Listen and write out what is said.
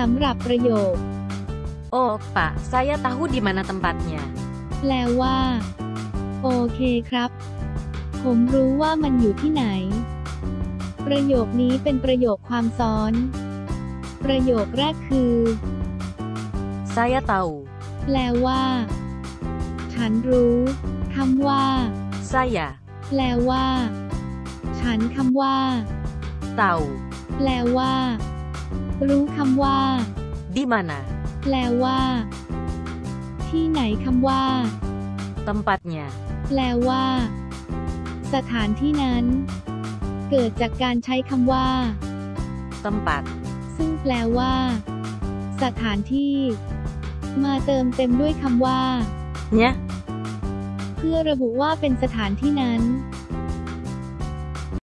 สำหรับประโยค Oh, Pak, saya tahu di mana tempatnya. แปลว่า โอเคครับ ผมรู้ว่ามันอยู่ที่ไหน ประโยคนี้เป็นประโยคความซ้อน ประโยคแรกคือ Saya tahu. แปลว่า ฉันรู้คำว่า Saya แปลว่า ฉันคำว่า tahu แปลว่า รู้คำว่า di mana แปลว่า ที่ไหนคำว่า tempatnya. แปลว่า สถานที่นั้น เกิดจากการใช้คำว่า Tempat. ซึ่งแปลว่า สถานที่ มาเติมเต็มด้วยคำว่า Nya, เพื่อระบุว่าเป็นสถานที่นั้น